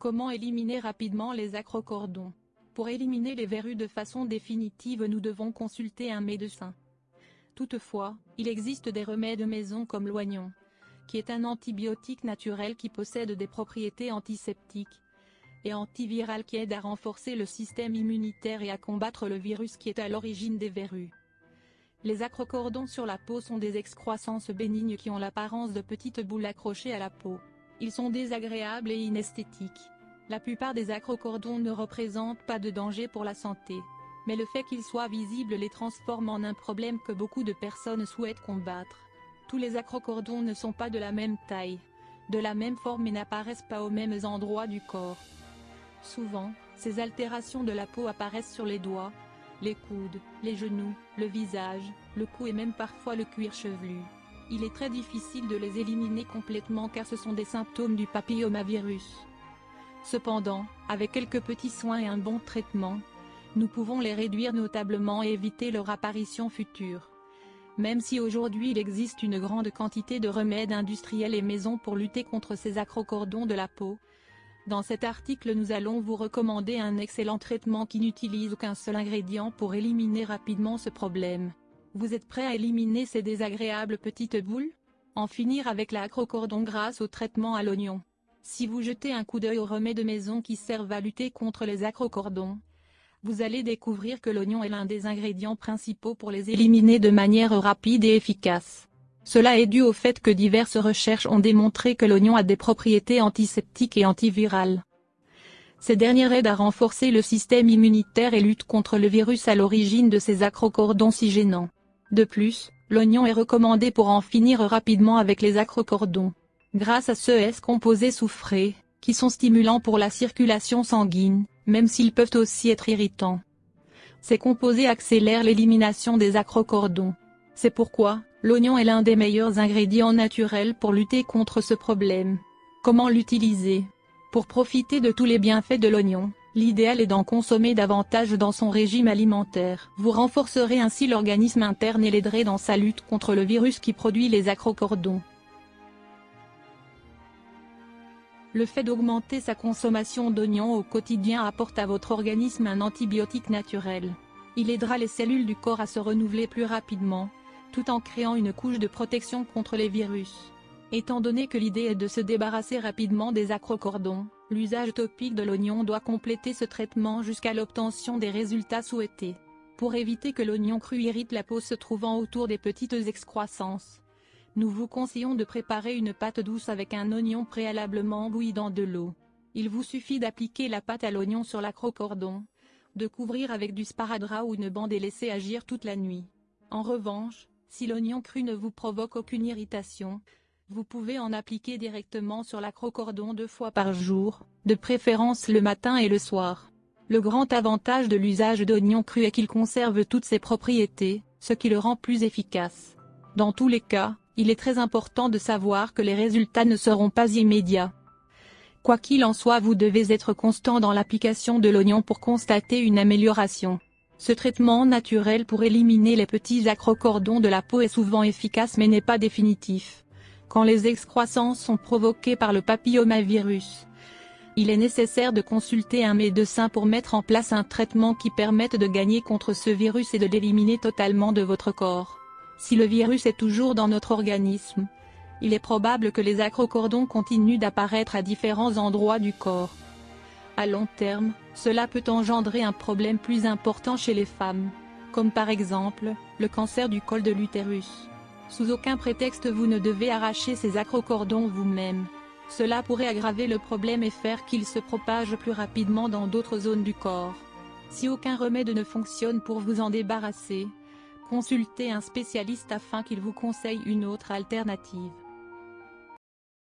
Comment éliminer rapidement les acrocordons? Pour éliminer les verrues de façon définitive nous devons consulter un médecin. Toutefois, il existe des remèdes maison comme l'oignon, qui est un antibiotique naturel qui possède des propriétés antiseptiques et antivirales qui aident à renforcer le système immunitaire et à combattre le virus qui est à l'origine des verrues. Les acrocordons sur la peau sont des excroissances bénignes qui ont l'apparence de petites boules accrochées à la peau. Ils sont désagréables et inesthétiques. La plupart des acrocordons ne représentent pas de danger pour la santé. Mais le fait qu'ils soient visibles les transforme en un problème que beaucoup de personnes souhaitent combattre. Tous les acrocordons ne sont pas de la même taille, de la même forme et n'apparaissent pas aux mêmes endroits du corps. Souvent, ces altérations de la peau apparaissent sur les doigts, les coudes, les genoux, le visage, le cou et même parfois le cuir chevelu. Il est très difficile de les éliminer complètement car ce sont des symptômes du papillomavirus. Cependant, avec quelques petits soins et un bon traitement, nous pouvons les réduire notablement et éviter leur apparition future. Même si aujourd'hui il existe une grande quantité de remèdes industriels et maisons pour lutter contre ces acrocordons de la peau, dans cet article nous allons vous recommander un excellent traitement qui n'utilise qu'un seul ingrédient pour éliminer rapidement ce problème. Vous êtes prêt à éliminer ces désagréables petites boules? En finir avec l'acrocordon grâce au traitement à l'oignon. Si vous jetez un coup d'œil aux remèdes de maison qui servent à lutter contre les acrocordons, vous allez découvrir que l'oignon est l'un des ingrédients principaux pour les éliminer de manière rapide et efficace. Cela est dû au fait que diverses recherches ont démontré que l'oignon a des propriétés antiseptiques et antivirales. Ces dernières aident à renforcer le système immunitaire et luttent contre le virus à l'origine de ces acrocordons si gênants. De plus, l'oignon est recommandé pour en finir rapidement avec les acrocordons. Grâce à ce S composés soufrés, qui sont stimulants pour la circulation sanguine, même s'ils peuvent aussi être irritants. Ces composés accélèrent l'élimination des acrocordons. C'est pourquoi, l'oignon est l'un des meilleurs ingrédients naturels pour lutter contre ce problème. Comment l'utiliser? Pour profiter de tous les bienfaits de l'oignon, l'idéal est d'en consommer davantage dans son régime alimentaire. Vous renforcerez ainsi l'organisme interne et l'aiderez dans sa lutte contre le virus qui produit les acrocordons. Le fait d'augmenter sa consommation d'oignons au quotidien apporte à votre organisme un antibiotique naturel. Il aidera les cellules du corps à se renouveler plus rapidement, tout en créant une couche de protection contre les virus. Étant donné que l'idée est de se débarrasser rapidement des acrocordons, l'usage topique de l'oignon doit compléter ce traitement jusqu'à l'obtention des résultats souhaités. Pour éviter que l'oignon cru irrite la peau se trouvant autour des petites excroissances, nous vous conseillons de préparer une pâte douce avec un oignon préalablement bouilli dans de l'eau. Il vous suffit d'appliquer la pâte à l'oignon sur l'acrocordon, de couvrir avec du sparadrap ou une bande et laisser agir toute la nuit. En revanche, si l'oignon cru ne vous provoque aucune irritation, vous pouvez en appliquer directement sur l'acrocordon deux fois par jour, de préférence le matin et le soir. Le grand avantage de l'usage d'oignon cru est qu'il conserve toutes ses propriétés, ce qui le rend plus efficace. Dans tous les cas, il est très important de savoir que les résultats ne seront pas immédiats. Quoi qu'il en soit vous devez être constant dans l'application de l'oignon pour constater une amélioration. Ce traitement naturel pour éliminer les petits acrocordons de la peau est souvent efficace mais n'est pas définitif. Quand les excroissances sont provoquées par le papillomavirus, il est nécessaire de consulter un médecin pour mettre en place un traitement qui permette de gagner contre ce virus et de l'éliminer totalement de votre corps. Si le virus est toujours dans notre organisme, il est probable que les acrocordons continuent d'apparaître à différents endroits du corps. À long terme, cela peut engendrer un problème plus important chez les femmes, comme par exemple, le cancer du col de l'utérus. Sous aucun prétexte vous ne devez arracher ces acrocordons vous-même. Cela pourrait aggraver le problème et faire qu'il se propage plus rapidement dans d'autres zones du corps. Si aucun remède ne fonctionne pour vous en débarrasser, Consultez un spécialiste afin qu'il vous conseille une autre alternative.